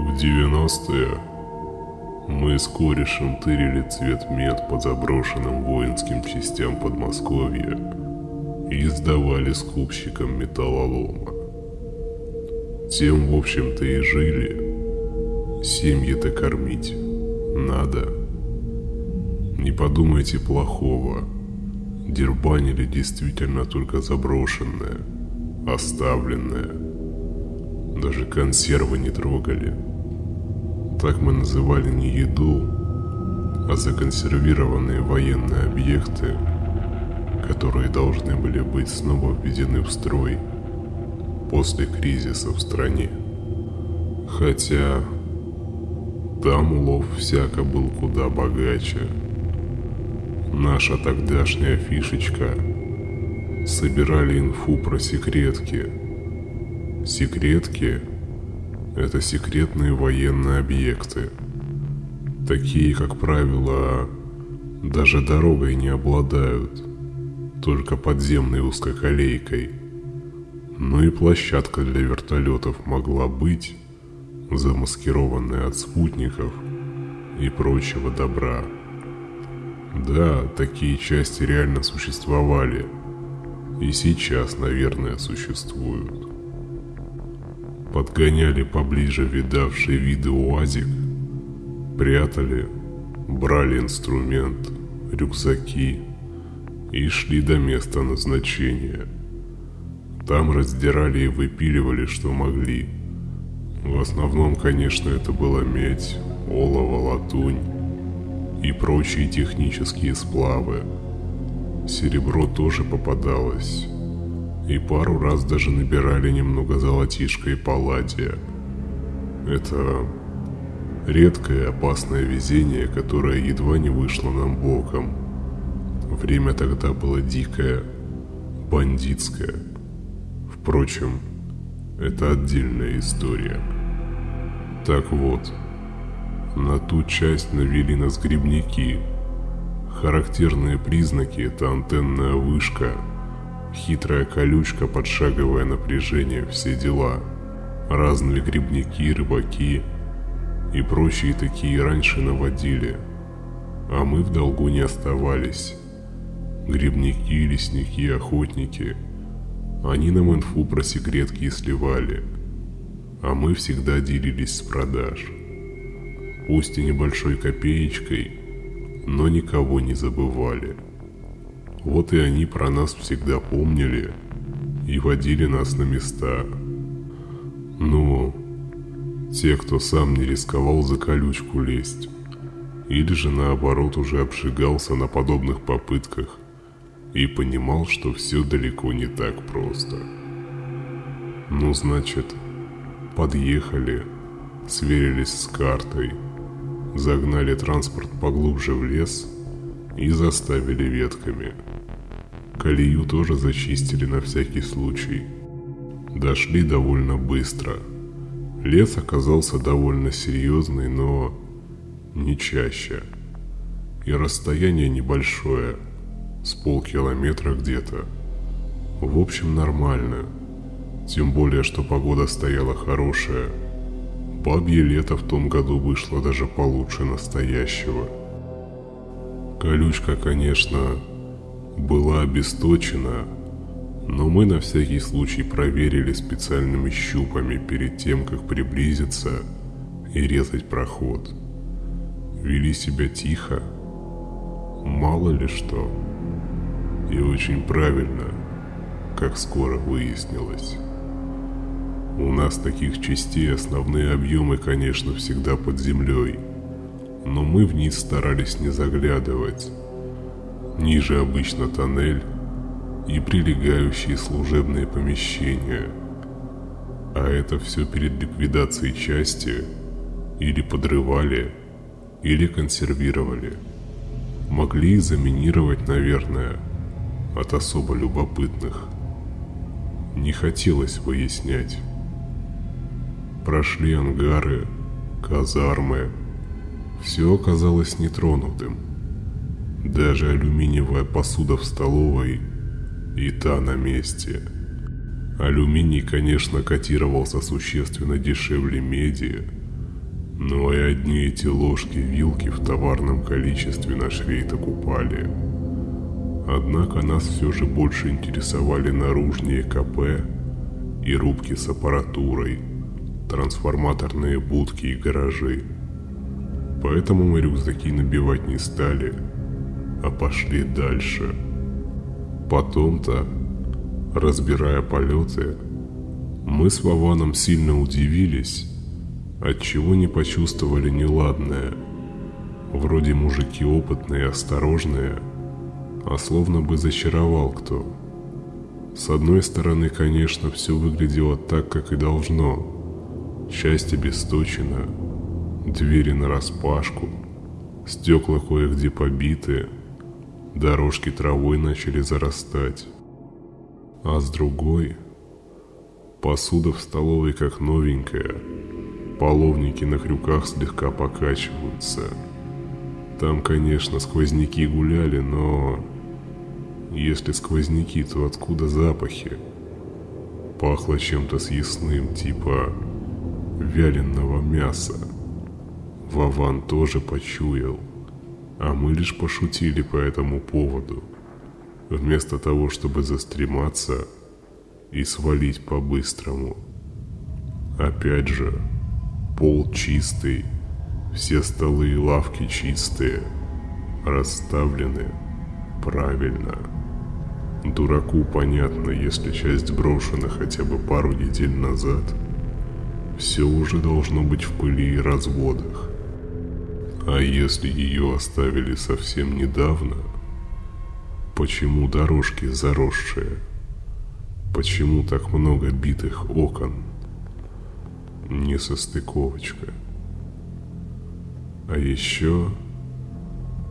В 90-е мы с корешем тырили цвет мед по заброшенным воинским частям Подмосковья и сдавали скупщикам металлолома. Тем, в общем-то, и жили. Семьи-то кормить надо. Не подумайте плохого. Дербанили действительно только заброшенное, оставленное. Даже консервы не трогали. Так мы называли не еду, а законсервированные военные объекты, которые должны были быть снова введены в строй после кризиса в стране. Хотя там улов всяко был куда богаче. Наша тогдашняя фишечка собирали инфу про секретки. Секретки – это секретные военные объекты. Такие, как правило, даже дорогой не обладают, только подземной узкоколейкой. Ну и площадка для вертолетов могла быть, замаскированная от спутников и прочего добра. Да, такие части реально существовали. И сейчас, наверное, существуют. Подгоняли поближе видавший виды УАЗик, прятали, брали инструмент, рюкзаки и шли до места назначения. Там раздирали и выпиливали, что могли. В основном, конечно, это была медь, олово, латунь и прочие технические сплавы. Серебро тоже попадалось. И пару раз даже набирали немного золотишка и палладия. Это редкое опасное везение, которое едва не вышло нам боком. Время тогда было дикое, бандитское. Впрочем, это отдельная история. Так вот, на ту часть навели нас грибники. Характерные признаки – это антенная вышка, хитрая колючка, подшаговое напряжение, все дела. Разные грибники, рыбаки и прочие такие раньше наводили. А мы в долгу не оставались. Грибники, лесники, охотники – они нам инфу про секретки и сливали, а мы всегда делились с продаж. Пусть и небольшой копеечкой, но никого не забывали. Вот и они про нас всегда помнили и водили нас на места. Ну, те, кто сам не рисковал за колючку лезть, или же наоборот уже обжигался на подобных попытках – и понимал, что все далеко не так просто. Ну, значит, подъехали, сверились с картой, загнали транспорт поглубже в лес и заставили ветками. Колею тоже зачистили на всякий случай. Дошли довольно быстро. Лес оказался довольно серьезный, но не чаще. И расстояние небольшое – с полкилометра где-то. В общем, нормально. Тем более, что погода стояла хорошая. Бабье лето в том году вышло даже получше настоящего. Колючка, конечно, была обесточена, но мы на всякий случай проверили специальными щупами перед тем, как приблизиться и резать проход. Вели себя тихо, мало ли что. И очень правильно, как скоро выяснилось. У нас таких частей основные объемы, конечно, всегда под землей, но мы вниз старались не заглядывать. Ниже обычно тоннель и прилегающие служебные помещения. А это все перед ликвидацией части или подрывали, или консервировали. Могли заминировать, наверное, от особо любопытных. Не хотелось выяснять. Прошли ангары, казармы. Все оказалось нетронутым. Даже алюминиевая посуда в столовой и та на месте. Алюминий, конечно, котировался существенно дешевле меди, Но и одни эти ложки-вилки в товарном количестве наш рейд окупали. Однако нас все же больше интересовали наружные КП и рубки с аппаратурой, трансформаторные будки и гаражи. Поэтому мы рюкзаки набивать не стали, а пошли дальше. Потом-то, разбирая полеты, мы с Вованом сильно удивились, отчего не почувствовали неладное. Вроде мужики опытные осторожные, а словно бы зачаровал кто. С одной стороны, конечно, все выглядело так, как и должно. Часть обесточена, двери нараспашку, стекла кое-где побиты, дорожки травой начали зарастать. А с другой, посуда в столовой как новенькая – Половники на крюках слегка покачиваются. Там, конечно, сквозняки гуляли, но... Если сквозняки, то откуда запахи? Пахло чем-то съестным, типа вяленого мяса. Вован тоже почуял, а мы лишь пошутили по этому поводу, вместо того, чтобы застрематься и свалить по-быстрому. Опять же, Пол чистый, все столы и лавки чистые, расставлены правильно. Дураку понятно, если часть брошена хотя бы пару недель назад. Все уже должно быть в пыли и разводах. А если ее оставили совсем недавно, почему дорожки заросшие? Почему так много битых окон? несостыковочка. А еще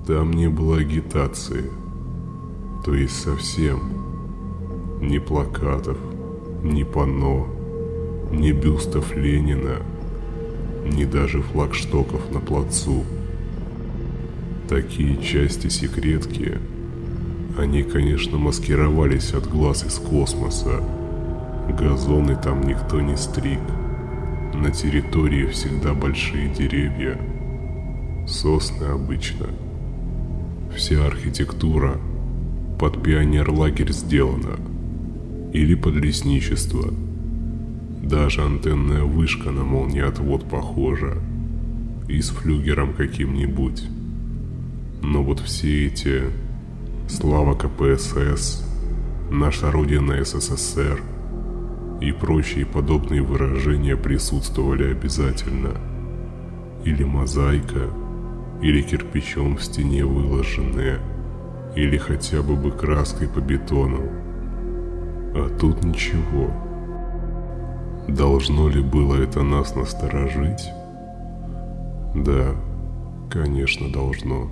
там не было агитации, то есть совсем ни плакатов, ни панно, ни бюстов Ленина, ни даже флагштоков на плацу. Такие части-секретки, они, конечно, маскировались от глаз из космоса. Газоны там никто не стриг. На территории всегда большие деревья, сосны обычно. Вся архитектура под пионер-лагерь сделана или под лесничество. Даже антенная вышка на молниеотвод похожа и с флюгером каким-нибудь. Но вот все эти «Слава КПСС», «Наша Родина СССР», и прочие подобные выражения присутствовали обязательно. Или мозаика, или кирпичом в стене выложенные, или хотя бы бы краской по бетону. А тут ничего. Должно ли было это нас насторожить? Да, конечно, должно.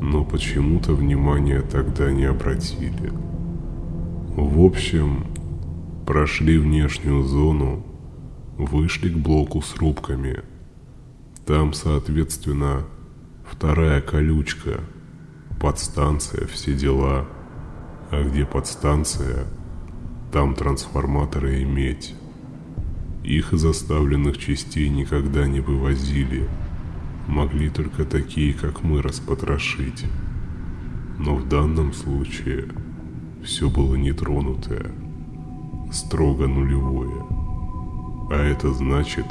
Но почему-то внимания тогда не обратили. В общем, Прошли внешнюю зону, вышли к блоку с рубками. Там, соответственно, вторая колючка, подстанция, все дела. А где подстанция, там трансформаторы и медь. Их из оставленных частей никогда не вывозили. Могли только такие, как мы, распотрошить. Но в данном случае все было нетронутое строго нулевое. А это значит,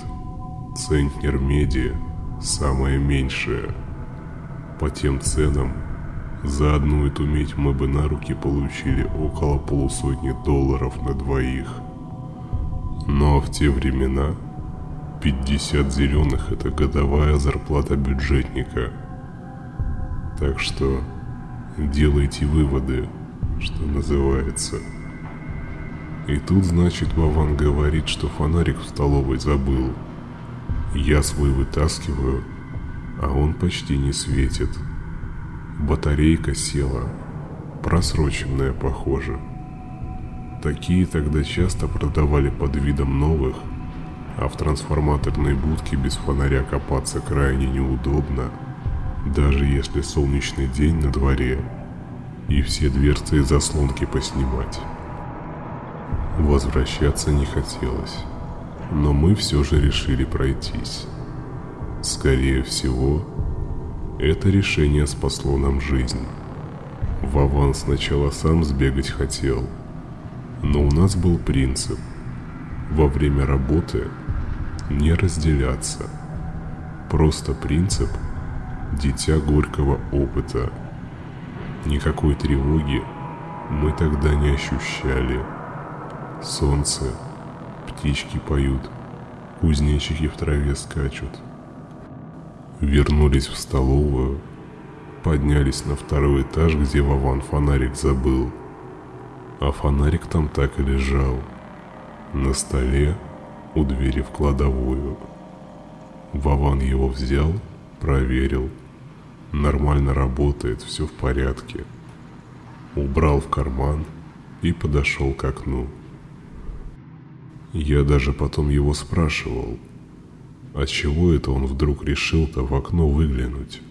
центнер меди самое меньшее. По тем ценам, за одну эту медь мы бы на руки получили около полусотни долларов на двоих. Но в те времена 50 зеленых это годовая зарплата бюджетника. Так что делайте выводы, что называется. И тут, значит, Вован говорит, что фонарик в столовой забыл. Я свой вытаскиваю, а он почти не светит. Батарейка села, просроченная, похоже. Такие тогда часто продавали под видом новых, а в трансформаторной будке без фонаря копаться крайне неудобно, даже если солнечный день на дворе и все дверцы и заслонки поснимать. Возвращаться не хотелось, но мы все же решили пройтись. Скорее всего, это решение спасло нам жизнь. Вован сначала сам сбегать хотел, но у нас был принцип во время работы не разделяться. Просто принцип дитя горького опыта. Никакой тревоги мы тогда не ощущали. Солнце, птички поют, кузнечики в траве скачут. Вернулись в столовую, поднялись на второй этаж, где Вован фонарик забыл. А фонарик там так и лежал. На столе у двери в кладовую. Вован его взял, проверил. Нормально работает, все в порядке. Убрал в карман и подошел к окну. Я даже потом его спрашивал, а чего это он вдруг решил-то в окно выглянуть?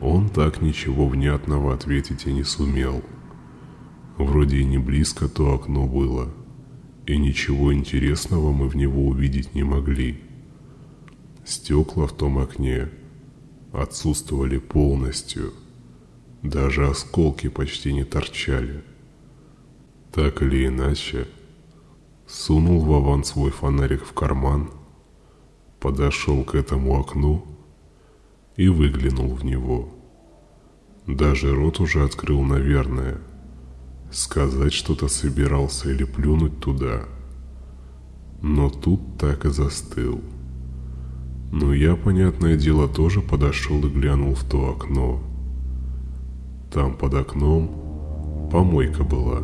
Он так ничего внятного ответить и не сумел. Вроде и не близко то окно было, и ничего интересного мы в него увидеть не могли. Стекла в том окне отсутствовали полностью, даже осколки почти не торчали. Так или иначе, сунул Вован свой фонарик в карман, подошел к этому окну и выглянул в него. Даже рот уже открыл, наверное. Сказать что-то собирался или плюнуть туда. Но тут так и застыл. Но я, понятное дело, тоже подошел и глянул в то окно. Там под окном помойка была.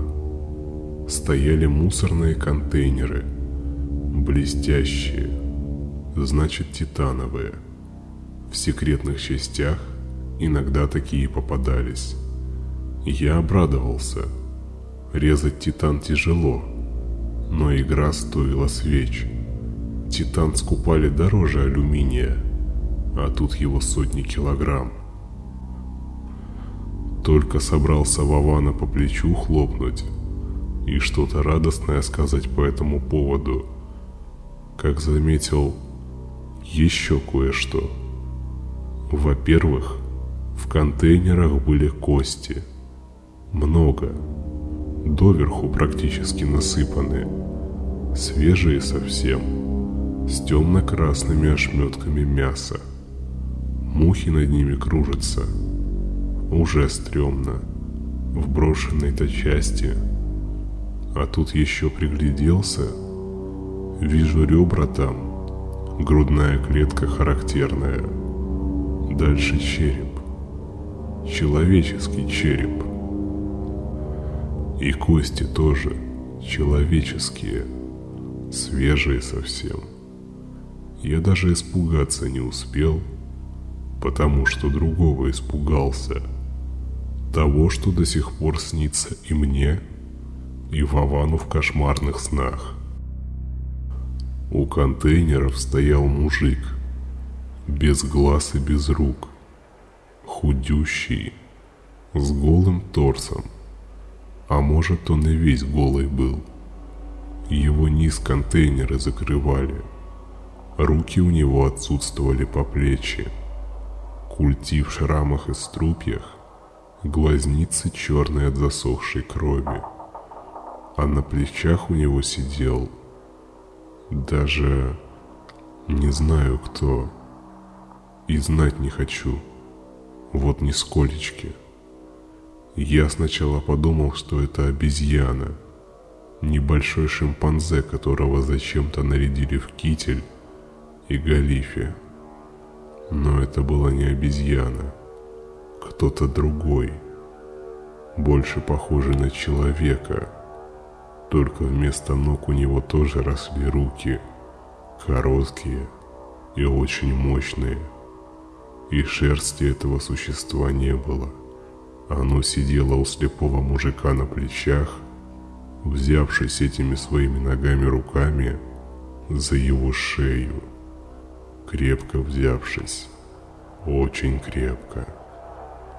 Стояли мусорные контейнеры, блестящие, значит титановые. В секретных частях иногда такие попадались. Я обрадовался. Резать титан тяжело, но игра стоила свеч. Титан скупали дороже алюминия, а тут его сотни килограмм. Только собрался Вована по плечу хлопнуть и что-то радостное сказать по этому поводу, как заметил еще кое-что. Во-первых, в контейнерах были кости. Много. Доверху практически насыпаны. Свежие совсем. С темно-красными ошметками мяса. Мухи над ними кружатся. Уже стрёмно. В брошенной-то части. А тут еще пригляделся. Вижу ребра там. Грудная клетка характерная. Дальше череп. Человеческий череп. И кости тоже человеческие. Свежие совсем. Я даже испугаться не успел, потому что другого испугался. Того, что до сих пор снится и мне, и Вовану в кошмарных снах. У контейнеров стоял мужик, без глаз и без рук, худющий, с голым торсом, а может он и весь голый был. Его низ контейнеры закрывали, руки у него отсутствовали по плечи, культи в шрамах и струпьях, глазницы черные от засохшей крови, а на плечах у него сидел даже не знаю кто. И знать не хочу. Вот нисколечки. Я сначала подумал, что это обезьяна. Небольшой шимпанзе, которого зачем-то нарядили в китель и галифе. Но это была не обезьяна. Кто-то другой. Больше похожий на человека только вместо ног у него тоже росли руки, короткие и очень мощные. И шерсти этого существа не было. Оно сидело у слепого мужика на плечах, взявшись этими своими ногами руками за его шею, крепко взявшись, очень крепко.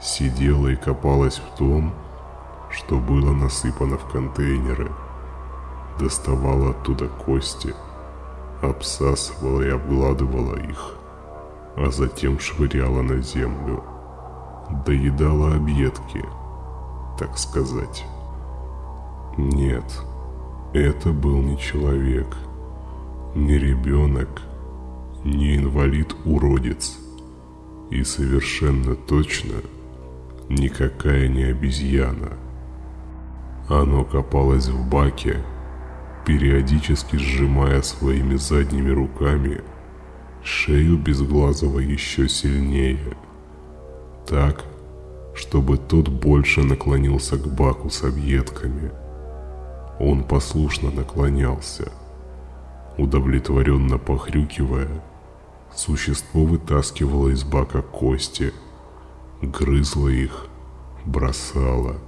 Сидела и копалась в том, что было насыпано в контейнеры – доставала оттуда кости, обсасывала и обгладывала их. а затем швыряла на землю. Доедала объедки, так сказать. Нет, это был не человек, не ребенок, не инвалид-уродец. И совершенно точно никакая не обезьяна. Оно копалось в баке, периодически сжимая своими задними руками шею Безглазого еще сильнее. Так, чтобы тот больше наклонился к баку с объедками. Он послушно наклонялся. Удовлетворенно похрюкивая, существо вытаскивало из бака кости, грызло их, бросало –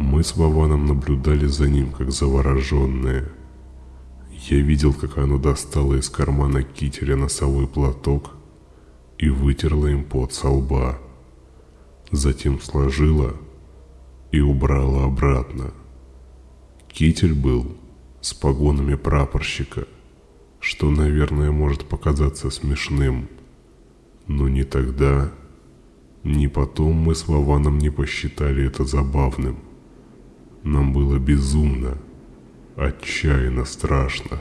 мы с Вованом наблюдали за ним, как завороженные. Я видел, как оно достало из кармана кителя носовой платок и вытерла им пот со лба. Затем сложила и убрала обратно. Китель был с погонами прапорщика, что, наверное, может показаться смешным. Но ни тогда, ни потом мы с Вованом не посчитали это забавным. Нам было безумно, отчаянно страшно.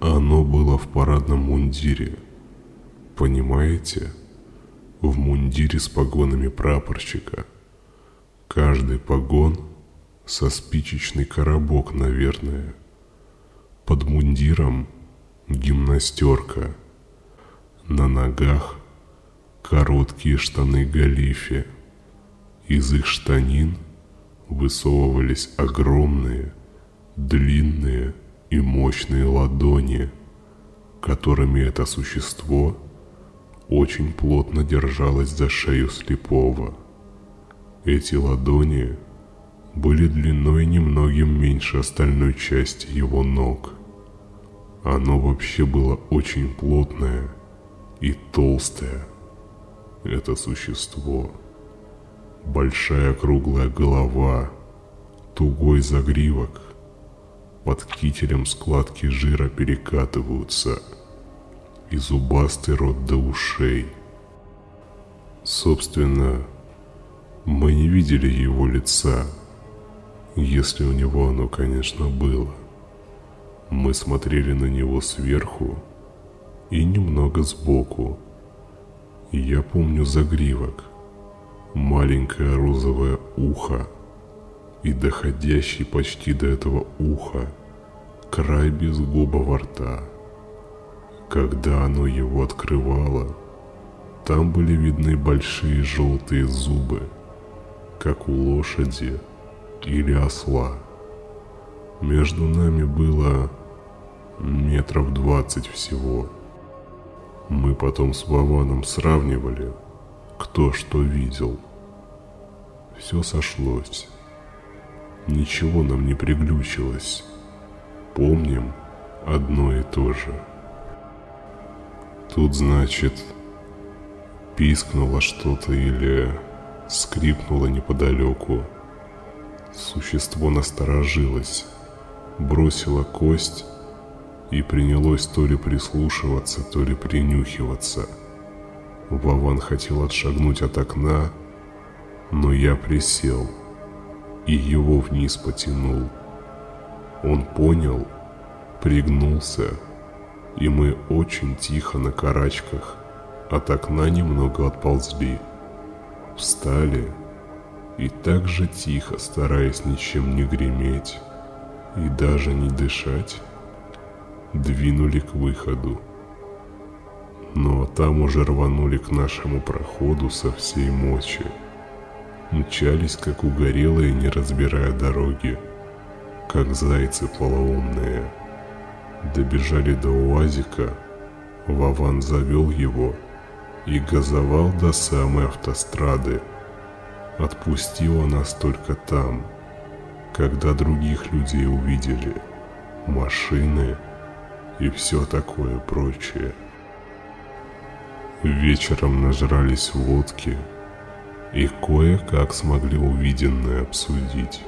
Оно было в парадном мундире. Понимаете? В мундире с погонами прапорщика. Каждый погон со спичечный коробок, наверное. Под мундиром гимнастерка. На ногах короткие штаны галифе. Из их штанин высовывались огромные, длинные и мощные ладони, которыми это существо очень плотно держалось за шею слепого. Эти ладони были длиной немногим меньше остальной части его ног. Оно вообще было очень плотное и толстое. Это существо – Большая круглая голова, тугой загривок. Под кителем складки жира перекатываются. И зубастый рот до ушей. Собственно, мы не видели его лица, если у него оно, конечно, было. Мы смотрели на него сверху и немного сбоку. Я помню загривок – маленькое розовое ухо и доходящий почти до этого уха край безгубого рта. Когда оно его открывало, там были видны большие желтые зубы, как у лошади или осла. Между нами было метров двадцать всего. Мы потом с Вованом сравнивали – кто что видел. Все сошлось. Ничего нам не приглючилось. Помним одно и то же. Тут, значит, пискнуло что-то или скрипнуло неподалеку. Существо насторожилось, бросило кость и принялось то ли прислушиваться, то ли принюхиваться – Вован хотел отшагнуть от окна, но я присел и его вниз потянул. Он понял, пригнулся, и мы очень тихо на карачках от окна немного отползли. Встали и так же тихо, стараясь ничем не греметь и даже не дышать, двинули к выходу но там уже рванули к нашему проходу со всей мочи. Мчались, как угорелые, не разбирая дороги, как зайцы полоумные. Добежали до УАЗика, Вован завел его и газовал до самой автострады. Отпустила нас только там, когда других людей увидели, машины и все такое прочее. Вечером нажрались водки и кое-как смогли увиденное обсудить.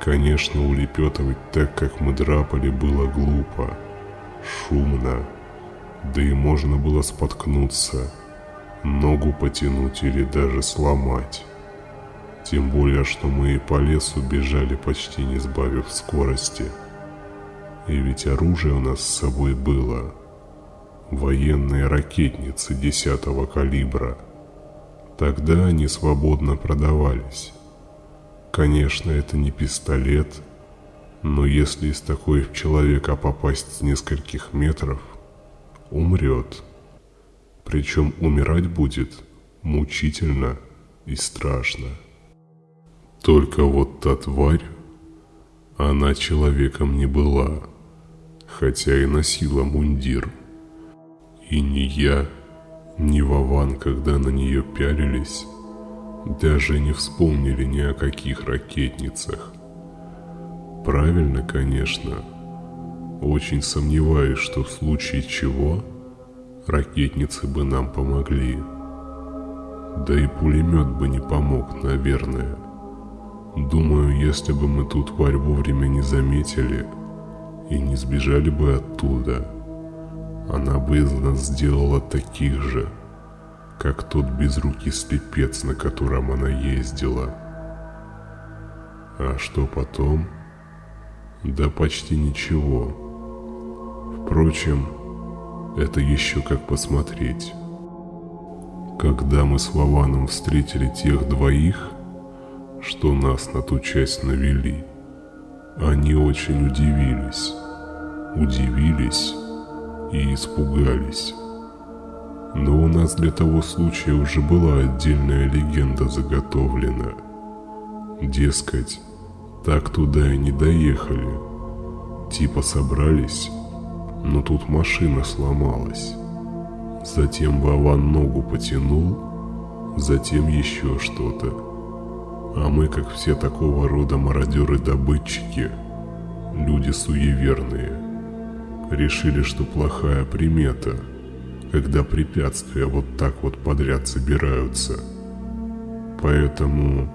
Конечно, улепетывать так, как мы драпали, было глупо, шумно Да и можно было споткнуться, ногу потянуть или даже сломать. Тем более, что мы и по лесу бежали, почти не сбавив скорости. И ведь оружие у нас с собой было. Военные ракетницы десятого калибра. Тогда они свободно продавались. Конечно, это не пистолет, но если из такой в человека попасть с нескольких метров, умрет. Причем умирать будет мучительно и страшно. Только вот та тварь, она человеком не была, хотя и носила мундир. И ни я, ни Вован, когда на нее пялились, даже не вспомнили ни о каких ракетницах. Правильно, конечно. Очень сомневаюсь, что в случае чего ракетницы бы нам помогли. Да и пулемет бы не помог, наверное. Думаю, если бы мы ту тварь вовремя не заметили и не сбежали бы оттуда, она бы из нас сделала таких же, как тот безрукий слепец, на котором она ездила. А что потом? Да почти ничего. Впрочем, это еще как посмотреть. Когда мы с Вованом встретили тех двоих, что нас на ту часть навели, они очень удивились. Удивились и испугались. Нас для того случая уже была отдельная легенда заготовлена. Дескать, так туда и не доехали. Типа собрались, но тут машина сломалась. Затем Вован ногу потянул, затем еще что-то. А мы, как все такого рода мародеры-добытчики, люди суеверные, решили, что плохая примета – когда препятствия вот так вот подряд собираются. Поэтому,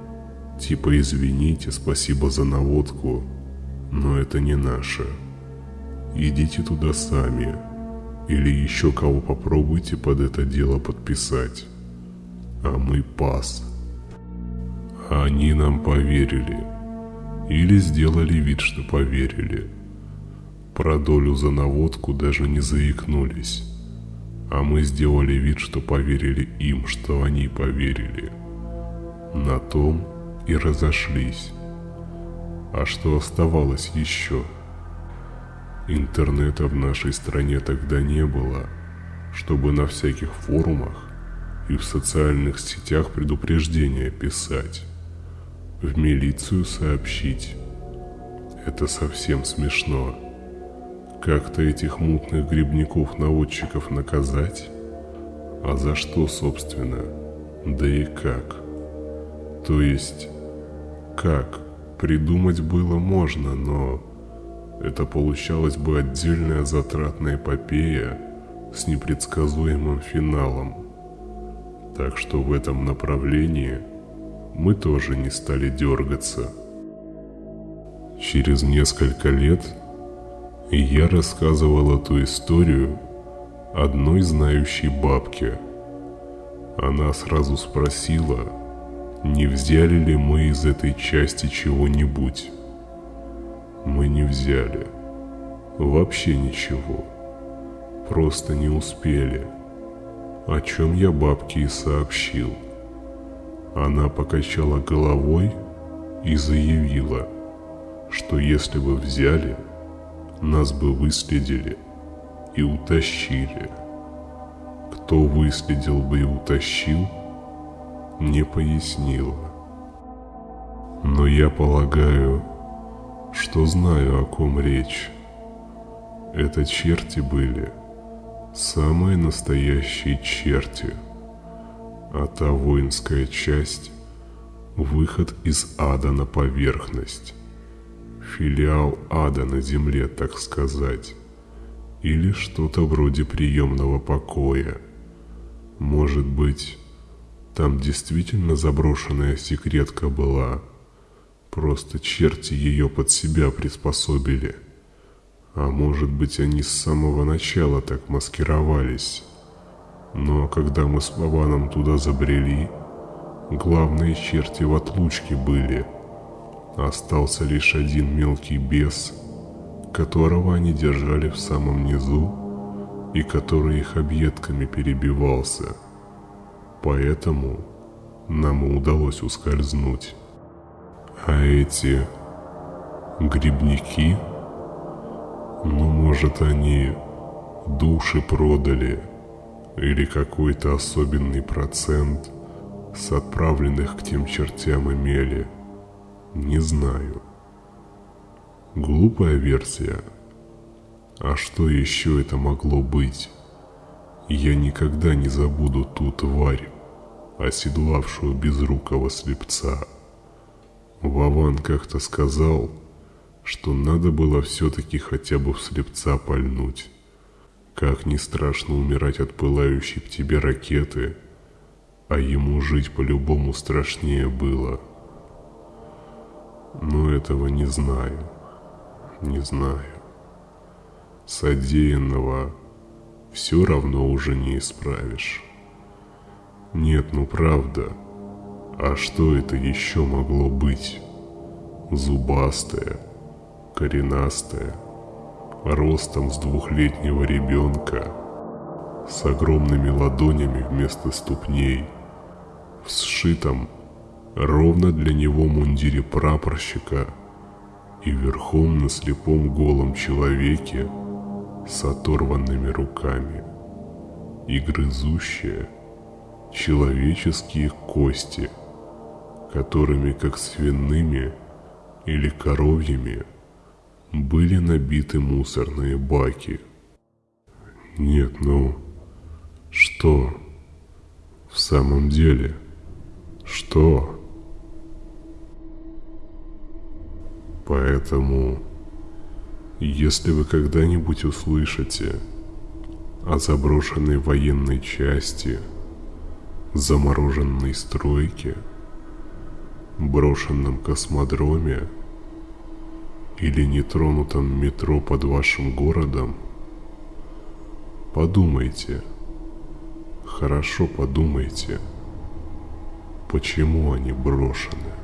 типа извините, спасибо за наводку, но это не наше. Идите туда сами, или еще кого попробуйте под это дело подписать. А мы пас. Они нам поверили. Или сделали вид, что поверили. Про долю за наводку даже не заикнулись а мы сделали вид, что поверили им, что они поверили. На том и разошлись. А что оставалось еще? Интернета в нашей стране тогда не было, чтобы на всяких форумах и в социальных сетях предупреждения писать, в милицию сообщить. Это совсем смешно. Как-то этих мутных грибников-наводчиков наказать? А за что, собственно? Да и как? То есть, как? Придумать было можно, но это получалось бы отдельная затратная эпопея с непредсказуемым финалом. Так что в этом направлении мы тоже не стали дергаться. Через несколько лет и я рассказывал эту историю одной знающей бабке. Она сразу спросила, не взяли ли мы из этой части чего-нибудь. Мы не взяли. Вообще ничего. Просто не успели. О чем я бабке и сообщил. Она покачала головой и заявила, что если бы взяли, нас бы выследили и утащили. Кто выследил бы и утащил, не пояснила. Но я полагаю, что знаю, о ком речь. Это черти были, самые настоящие черти, а та воинская часть — выход из ада на поверхность филиал ада на земле, так сказать, или что-то вроде приемного покоя. Может быть, там действительно заброшенная секретка была, просто черти ее под себя приспособили. А может быть, они с самого начала так маскировались. Но когда мы с Вованом туда забрели, главные черти в отлучке были. Остался лишь один мелкий бес, которого они держали в самом низу и который их объедками перебивался. Поэтому нам удалось ускользнуть. А эти грибники, ну может они души продали или какой-то особенный процент с отправленных к тем чертям имели, не знаю. Глупая версия. А что еще это могло быть? Я никогда не забуду ту тварь, оседлавшую безрукого слепца. Вован как-то сказал, что надо было все-таки хотя бы в слепца пальнуть. Как не страшно умирать от пылающей в тебе ракеты, а ему жить по-любому страшнее было. Но этого не знаю, не знаю. Содеянного все равно уже не исправишь. Нет, ну правда. А что это еще могло быть? Зубастая, коренастая, ростом с двухлетнего ребенка, с огромными ладонями вместо ступней, в сшитом ровно для него мундире прапорщика и верхом на слепом голом человеке с оторванными руками и грызущая человеческие кости, которыми, как свиными или коровьями, были набиты мусорные баки. Нет, ну, что? В самом деле, что? Поэтому, если вы когда-нибудь услышите о заброшенной военной части, замороженной стройке, брошенном космодроме или нетронутом метро под вашим городом, подумайте, хорошо подумайте, почему они брошены.